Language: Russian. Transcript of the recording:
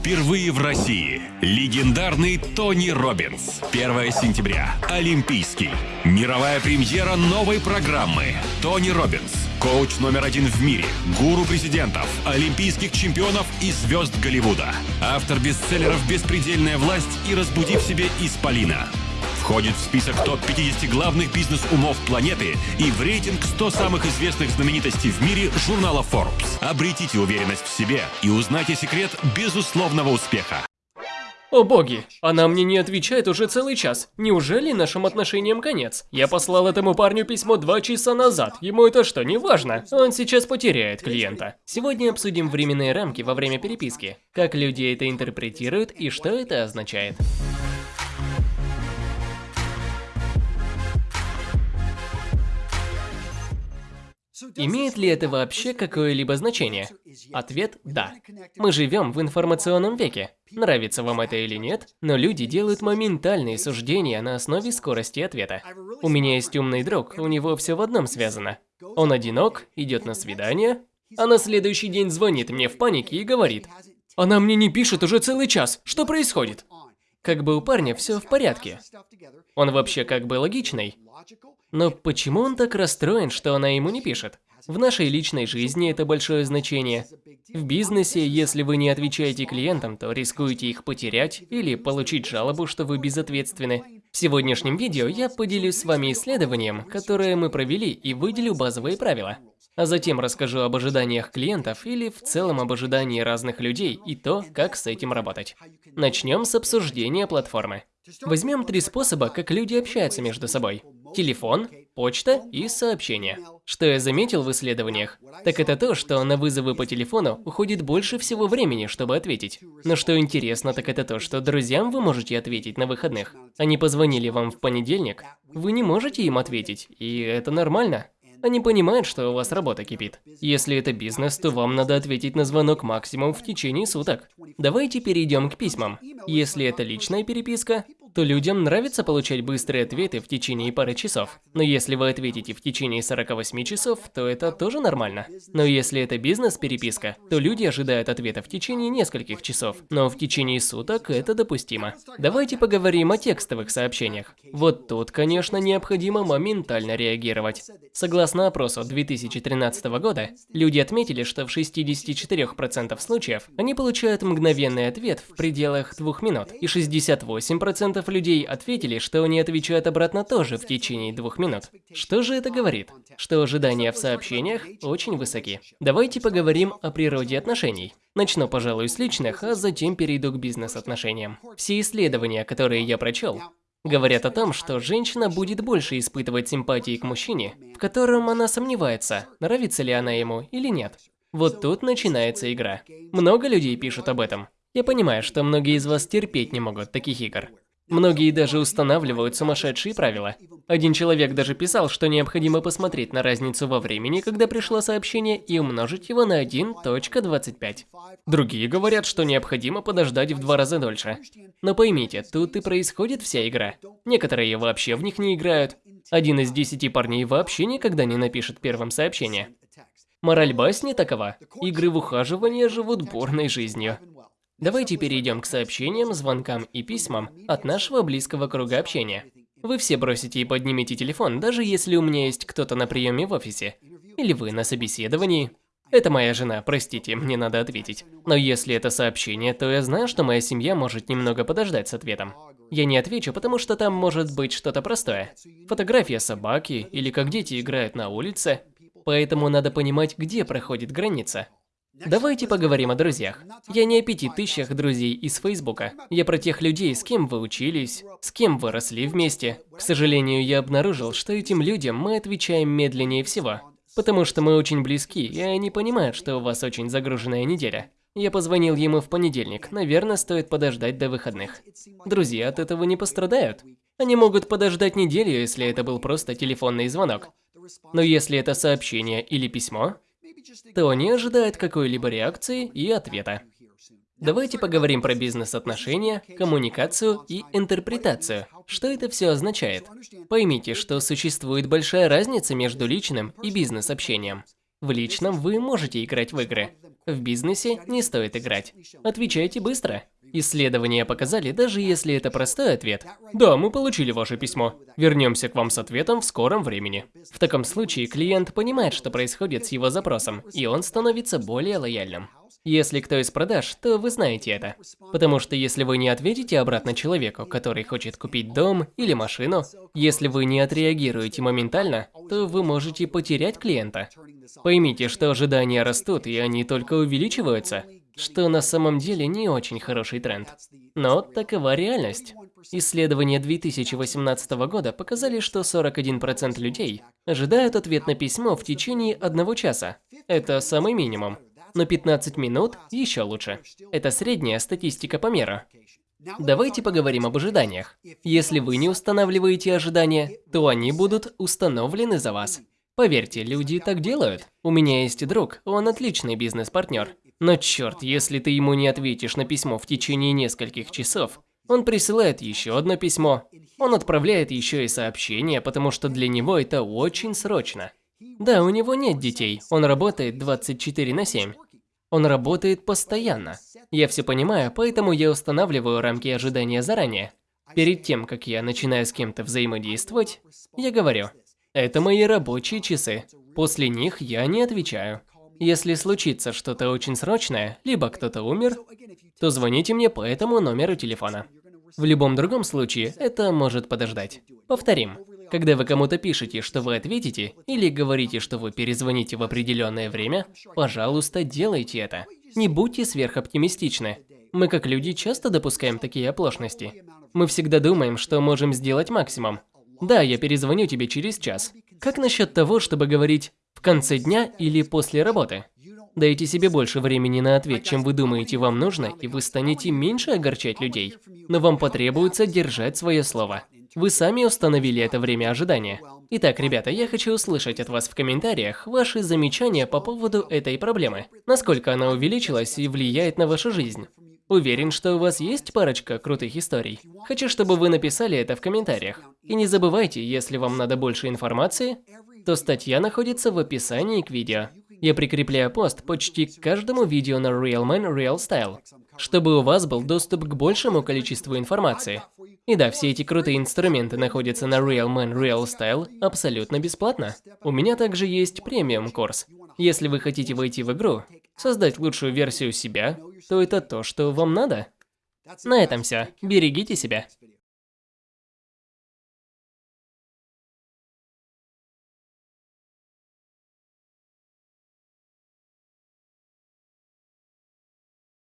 Впервые в России. Легендарный Тони Робинс. 1 сентября. Олимпийский. Мировая премьера новой программы. Тони Робинс. Коуч номер один в мире. Гуру президентов, олимпийских чемпионов и звезд Голливуда. Автор бестселлеров «Беспредельная власть» и «Разбуди в себе Исполина». Входит в список топ-50 главных бизнес-умов планеты и в рейтинг 100 самых известных знаменитостей в мире журнала Forbes. Обретите уверенность в себе и узнайте секрет безусловного успеха. О боги, она мне не отвечает уже целый час. Неужели нашим отношениям конец? Я послал этому парню письмо два часа назад. Ему это что, не важно? Он сейчас потеряет клиента. Сегодня обсудим временные рамки во время переписки. Как люди это интерпретируют и что это означает. Имеет ли это вообще какое-либо значение? Ответ – да. Мы живем в информационном веке. Нравится вам это или нет, но люди делают моментальные суждения на основе скорости ответа. У меня есть умный друг, у него все в одном связано. Он одинок, идет на свидание, а на следующий день звонит мне в панике и говорит, «Она мне не пишет уже целый час, что происходит?» Как бы у парня все в порядке. Он вообще как бы логичный. Но почему он так расстроен, что она ему не пишет? В нашей личной жизни это большое значение. В бизнесе, если вы не отвечаете клиентам, то рискуете их потерять или получить жалобу, что вы безответственны. В сегодняшнем видео я поделюсь с вами исследованием, которое мы провели и выделю базовые правила. А затем расскажу об ожиданиях клиентов или в целом об ожидании разных людей и то, как с этим работать. Начнем с обсуждения платформы. Возьмем три способа, как люди общаются между собой. Телефон, почта и сообщения. Что я заметил в исследованиях, так это то, что на вызовы по телефону уходит больше всего времени, чтобы ответить. Но что интересно, так это то, что друзьям вы можете ответить на выходных. Они позвонили вам в понедельник, вы не можете им ответить, и это нормально. Они понимают, что у вас работа кипит. Если это бизнес, то вам надо ответить на звонок максимум в течение суток. Давайте перейдем к письмам. Если это личная переписка, то людям нравится получать быстрые ответы в течение пары часов. Но если вы ответите в течение 48 часов, то это тоже нормально. Но если это бизнес-переписка, то люди ожидают ответа в течение нескольких часов, но в течение суток это допустимо. Давайте поговорим о текстовых сообщениях. Вот тут, конечно, необходимо моментально реагировать. Согласно опросу 2013 года, люди отметили, что в 64% случаев они получают мгновенный ответ в пределах двух минут, и 68% 90% людей ответили, что они отвечают обратно тоже в течение двух минут. Что же это говорит? Что ожидания в сообщениях очень высоки. Давайте поговорим о природе отношений. Начну, пожалуй, с личных, а затем перейду к бизнес-отношениям. Все исследования, которые я прочел, говорят о том, что женщина будет больше испытывать симпатии к мужчине, в котором она сомневается, нравится ли она ему или нет. Вот тут начинается игра. Много людей пишут об этом. Я понимаю, что многие из вас терпеть не могут таких игр. Многие даже устанавливают сумасшедшие правила. Один человек даже писал, что необходимо посмотреть на разницу во времени, когда пришло сообщение, и умножить его на 1.25. Другие говорят, что необходимо подождать в два раза дольше. Но поймите, тут и происходит вся игра. Некоторые вообще в них не играют. Один из десяти парней вообще никогда не напишет первым сообщение. Мораль басни такова. Игры в ухаживание живут бурной жизнью. Давайте перейдем к сообщениям, звонкам и письмам от нашего близкого круга общения. Вы все бросите и поднимете телефон, даже если у меня есть кто-то на приеме в офисе. Или вы на собеседовании. Это моя жена, простите, мне надо ответить. Но если это сообщение, то я знаю, что моя семья может немного подождать с ответом. Я не отвечу, потому что там может быть что-то простое. Фотография собаки, или как дети играют на улице. Поэтому надо понимать, где проходит граница. Давайте поговорим о друзьях. Я не о пяти тысячах друзей из Фейсбука. Я про тех людей, с кем вы учились, с кем вы росли вместе. К сожалению, я обнаружил, что этим людям мы отвечаем медленнее всего. Потому что мы очень близки, и они понимают, что у вас очень загруженная неделя. Я позвонил ему в понедельник, наверное, стоит подождать до выходных. Друзья от этого не пострадают. Они могут подождать неделю, если это был просто телефонный звонок. Но если это сообщение или письмо, то не ожидает какой-либо реакции и ответа. Давайте поговорим про бизнес-отношения, коммуникацию и интерпретацию. Что это все означает? Поймите, что существует большая разница между личным и бизнес-общением. В личном вы можете играть в игры. В бизнесе не стоит играть. Отвечайте быстро. Исследования показали, даже если это простой ответ. Да, мы получили ваше письмо. Вернемся к вам с ответом в скором времени. В таком случае клиент понимает, что происходит с его запросом, и он становится более лояльным. Если кто из продаж, то вы знаете это. Потому что если вы не ответите обратно человеку, который хочет купить дом или машину, если вы не отреагируете моментально, то вы можете потерять клиента. Поймите, что ожидания растут, и они только увеличиваются, что на самом деле не очень хороший тренд. Но такова реальность. Исследования 2018 года показали, что 41% людей ожидают ответ на письмо в течение одного часа. Это самый минимум но 15 минут еще лучше. Это средняя статистика по миру. Давайте поговорим об ожиданиях. Если вы не устанавливаете ожидания, то они будут установлены за вас. Поверьте, люди так делают. У меня есть друг, он отличный бизнес-партнер. Но черт, если ты ему не ответишь на письмо в течение нескольких часов, он присылает еще одно письмо. Он отправляет еще и сообщение, потому что для него это очень срочно. Да, у него нет детей, он работает 24 на 7. Он работает постоянно. Я все понимаю, поэтому я устанавливаю рамки ожидания заранее. Перед тем, как я начинаю с кем-то взаимодействовать, я говорю, это мои рабочие часы. После них я не отвечаю. Если случится что-то очень срочное, либо кто-то умер, то звоните мне по этому номеру телефона. В любом другом случае, это может подождать. Повторим. Когда вы кому-то пишете, что вы ответите, или говорите, что вы перезвоните в определенное время, пожалуйста, делайте это. Не будьте сверхоптимистичны. Мы как люди часто допускаем такие оплошности. Мы всегда думаем, что можем сделать максимум. Да, я перезвоню тебе через час. Как насчет того, чтобы говорить в конце дня или после работы? Дайте себе больше времени на ответ, чем вы думаете вам нужно, и вы станете меньше огорчать людей. Но вам потребуется держать свое слово. Вы сами установили это время ожидания. Итак, ребята, я хочу услышать от вас в комментариях ваши замечания по поводу этой проблемы. Насколько она увеличилась и влияет на вашу жизнь. Уверен, что у вас есть парочка крутых историй. Хочу, чтобы вы написали это в комментариях. И не забывайте, если вам надо больше информации, то статья находится в описании к видео. Я прикрепляю пост почти к каждому видео на Real Man Real Style, чтобы у вас был доступ к большему количеству информации. И да, все эти крутые инструменты находятся на Real Man Real Style абсолютно бесплатно. У меня также есть премиум курс. Если вы хотите войти в игру, создать лучшую версию себя, то это то, что вам надо. На этом все. Берегите себя.